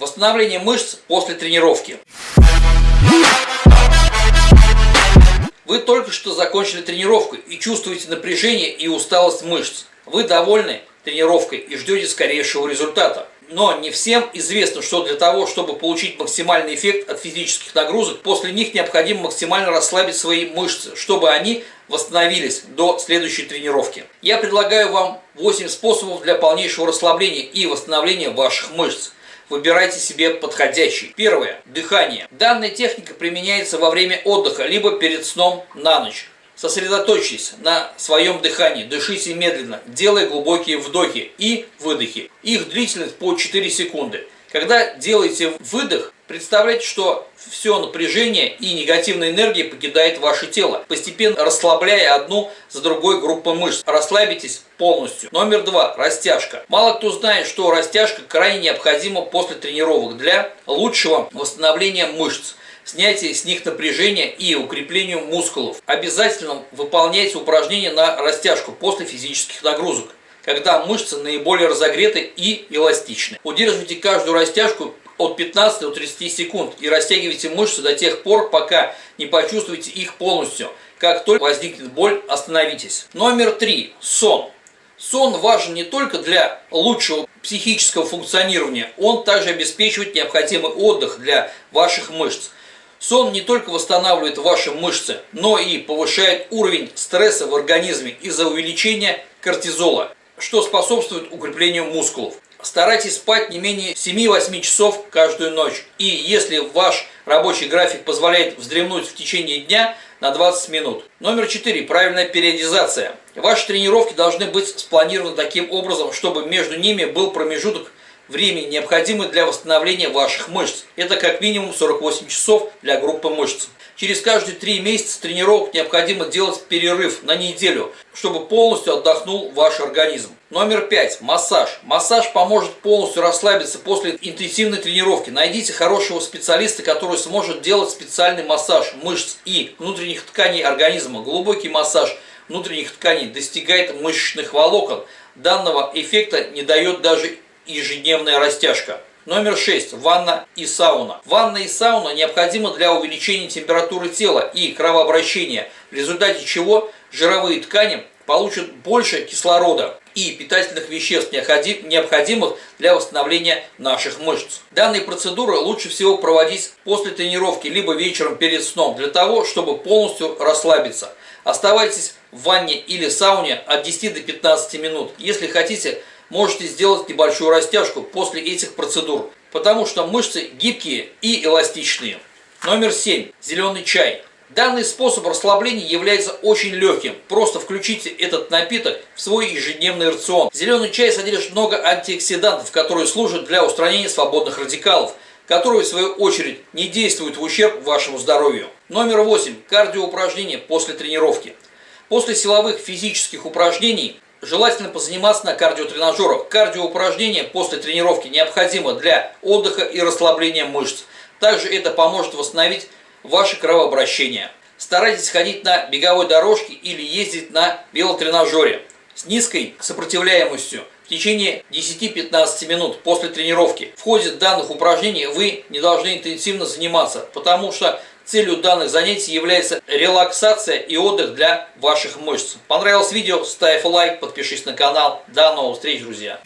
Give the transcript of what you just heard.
Восстановление мышц после тренировки. Вы только что закончили тренировку и чувствуете напряжение и усталость мышц. Вы довольны тренировкой и ждете скорейшего результата. Но не всем известно, что для того, чтобы получить максимальный эффект от физических нагрузок, после них необходимо максимально расслабить свои мышцы, чтобы они восстановились до следующей тренировки. Я предлагаю вам 8 способов для полнейшего расслабления и восстановления ваших мышц. Выбирайте себе подходящий. Первое. Дыхание. Данная техника применяется во время отдыха, либо перед сном на ночь. Сосредоточьтесь на своем дыхании, дышите медленно, делая глубокие вдохи и выдохи. Их длительность по 4 секунды. Когда делаете выдох, представляйте, что все напряжение и негативная энергия покидает ваше тело, постепенно расслабляя одну за другой группу мышц. Расслабитесь полностью. Номер два. Растяжка. Мало кто знает, что растяжка крайне необходима после тренировок для лучшего восстановления мышц снятие с них напряжения и укреплению мускулов. Обязательно выполняйте упражнения на растяжку после физических нагрузок когда мышцы наиболее разогреты и эластичны. Удерживайте каждую растяжку от 15 до 30 секунд и растягивайте мышцы до тех пор, пока не почувствуете их полностью. Как только возникнет боль, остановитесь. Номер три. Сон. Сон важен не только для лучшего психического функционирования, он также обеспечивает необходимый отдых для ваших мышц. Сон не только восстанавливает ваши мышцы, но и повышает уровень стресса в организме из-за увеличения кортизола, что способствует укреплению мускулов. Старайтесь спать не менее 7-8 часов каждую ночь. И если ваш рабочий график позволяет вздремнуть в течение дня на 20 минут. Номер 4. Правильная периодизация. Ваши тренировки должны быть спланированы таким образом, чтобы между ними был промежуток времени, необходимый для восстановления ваших мышц. Это как минимум 48 часов для группы мышц. Через каждые 3 месяца тренировок необходимо делать перерыв на неделю, чтобы полностью отдохнул ваш организм. Номер 5. Массаж. Массаж поможет полностью расслабиться после интенсивной тренировки. Найдите хорошего специалиста, который сможет делать специальный массаж мышц и внутренних тканей организма. Глубокий массаж внутренних тканей достигает мышечных волокон. Данного эффекта не дает даже ежедневная растяжка. Номер 6. Ванна и сауна. Ванна и сауна необходима для увеличения температуры тела и кровообращения, в результате чего жировые ткани получат больше кислорода и питательных веществ, необходимых для восстановления наших мышц. Данные процедуры лучше всего проводить после тренировки, либо вечером перед сном, для того, чтобы полностью расслабиться. Оставайтесь в ванне или сауне от 10 до 15 минут. Если хотите, можете сделать небольшую растяжку после этих процедур, потому что мышцы гибкие и эластичные. Номер 7. Зеленый чай. Данный способ расслабления является очень легким. Просто включите этот напиток в свой ежедневный рацион. Зеленый чай содержит много антиоксидантов, которые служат для устранения свободных радикалов, которые в свою очередь не действуют в ущерб вашему здоровью. Номер 8. Кардиоупражнения после тренировки. После силовых физических упражнений желательно позаниматься на кардиотренажерах. Кардиоупражнения после тренировки необходимо для отдыха и расслабления мышц. Также это поможет восстановить ваше кровообращение. Старайтесь ходить на беговой дорожке или ездить на велотренажере с низкой сопротивляемостью в течение 10-15 минут после тренировки. В ходе данных упражнений вы не должны интенсивно заниматься, потому что целью данных занятий является релаксация и отдых для ваших мышц. Понравилось видео? Ставь лайк, подпишись на канал. До новых встреч, друзья!